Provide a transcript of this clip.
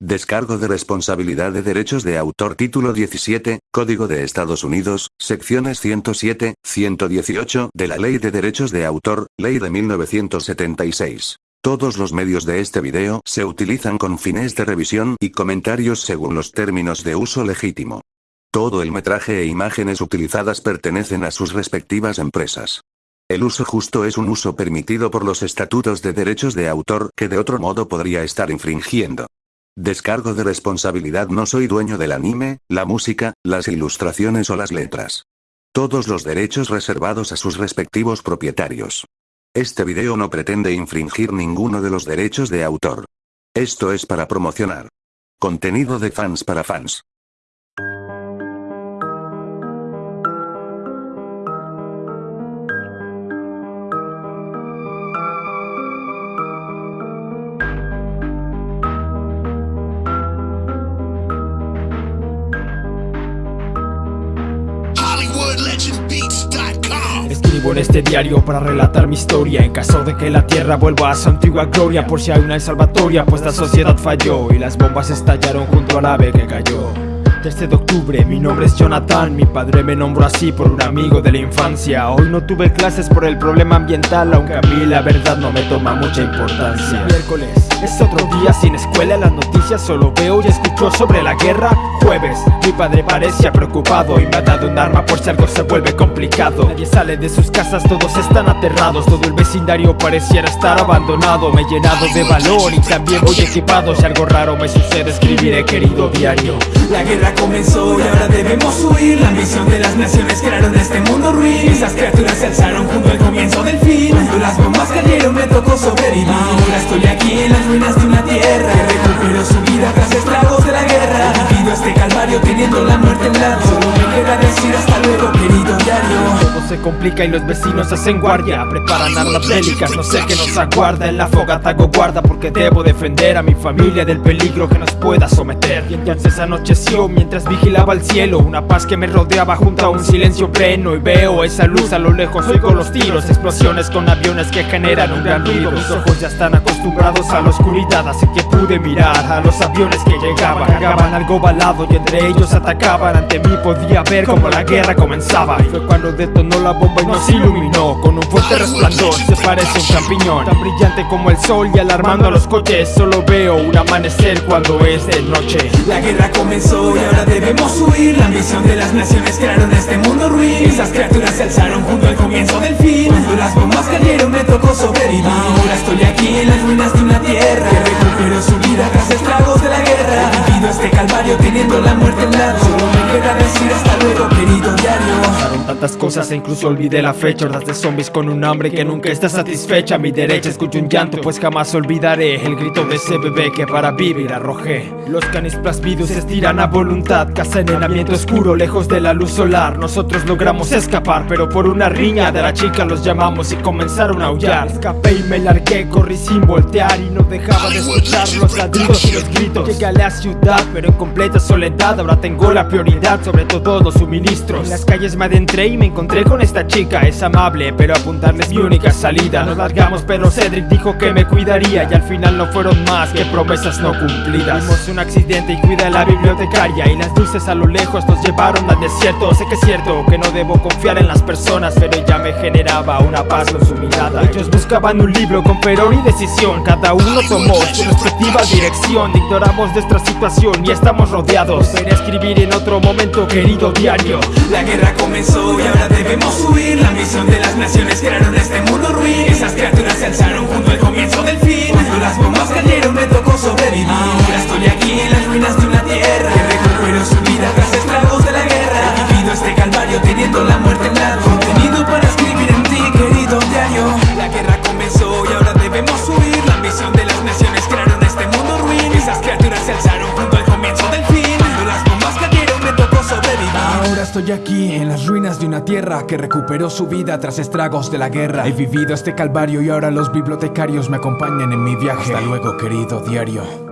Descargo de responsabilidad de derechos de autor Título 17, Código de Estados Unidos, secciones 107, 118 de la Ley de Derechos de Autor, Ley de 1976. Todos los medios de este video se utilizan con fines de revisión y comentarios según los términos de uso legítimo. Todo el metraje e imágenes utilizadas pertenecen a sus respectivas empresas. El uso justo es un uso permitido por los estatutos de derechos de autor que de otro modo podría estar infringiendo. Descargo de responsabilidad no soy dueño del anime, la música, las ilustraciones o las letras. Todos los derechos reservados a sus respectivos propietarios. Este video no pretende infringir ninguno de los derechos de autor. Esto es para promocionar. Contenido de fans para fans. Escribo en este diario para relatar mi historia. En caso de que la tierra vuelva a su antigua gloria Por si hay una salvatoria, pues la sociedad falló Y las bombas estallaron junto al ave que cayó 13 de octubre, mi nombre es Jonathan Mi padre me nombró así por un amigo de la infancia. Hoy no tuve clases por el problema ambiental Aunque a mí la verdad no me toma mucha importancia. Miércoles, es otro día sin escuela Las noticias solo veo y escucho sobre la guerra. Jueves, mi padre parecía preocupado Y me ha dado un arma por si algo se vuelve complicado. Nadie sale de sus casas, todos están aterrados Todo el vecindario pareciera estar abandonado. Me he llenado de valor y también voy equipado. Si algo raro me sucede escribiré querido diario. La guerra comenzó y ahora debemos huir. La ambición de las naciones crearon este mundo ruin. Esas criaturas se alzaron junto al comienzo del fin. Cuando las bombas cayeron me tocó sobrevivir. Ahora estoy aquí en las ruinas de una tierra Que recuperó su vida tras estragos de la guerra. He vivido este calvario teniendo la muerte en lado Solo me queda decir hasta se complica y los vecinos hacen guardia. Preparan armas bélicas, no sé qué nos aguarda. En la fogata hago guarda porque debo defender a mi familia Del peligro que nos pueda someter. Y entonces anocheció mientras vigilaba el cielo. Una paz que me rodeaba junto a un silencio pleno. Y veo esa luz a lo lejos, oigo los tiros Explosiones con aviones que generan un gran ruido. Mis ojos ya están acostumbrados a la oscuridad Así que pude mirar a los aviones que llegaban. Cargaban algo balado y entre ellos atacaban. Ante mí podía ver como la guerra comenzaba. Y fue cuando detonó la bomba y nos iluminó Con un fuerte resplandor, se parece un champiñón. Tan brillante como el sol y alarmando a los coches. Solo veo un amanecer cuando es de noche. La guerra comenzó y ahora debemos huir. La ambición de las naciones crearon este mundo ruin. Esas criaturas se alzaron junto al comienzo del fin. Cuando las bombas cayeron me tocó sobrevivir. Ahora estoy aquí en las ruinas de una tierra Que recuperó su vida tras estragos de la guerra. He vivido este calvario teniendo la muerte al lado Solo me queda decir hasta luego tantas cosas e incluso olvidé la fecha. Hordas de zombies con un hambre que nunca está satisfecha. A mi derecha escucho un llanto pues jamás olvidaré El grito de ese bebé que para vivir arrojé. Los canis plasmidos se estiran a voluntad Casa en el ambiente oscuro lejos de la luz solar. Nosotros logramos escapar pero por una riña de la chica los llamamos y comenzaron a aullar. Escapé y me largué, corrí sin voltear Y no dejaba de escuchar los ladridos y los gritos. Llegué a la ciudad pero en completa soledad. Ahora tengo la prioridad sobre todos los suministros. En las calles me adentré y me encontré con esta chica. Es amable pero apuntarle es mi única salida. Nos largamos pero Cedric dijo que me cuidaría. Y al final no fueron más que promesas no cumplidas. Tuvimos un accidente y cuida la bibliotecaria. Y las luces a lo lejos nos llevaron al desierto. Sé que es cierto que no debo confiar en las personas Pero ella me generaba una paz con su mirada Ellos buscaban un libro con fervor y decisión. Cada uno tomó su respectiva dirección. Ignoramos nuestra situación y estamos rodeados. A escribir en otro momento querido diario. La guerra comenzó y ahora debemos huir. La ambición de las naciones crearon este mundo ruin. Esas criaturas se alzaron junto al comienzo del fin estoy aquí en las ruinas de una tierra que recuperó su vida tras estragos de la guerra. He vivido este calvario y ahora los bibliotecarios me acompañan en mi viaje. Hasta luego, querido diario.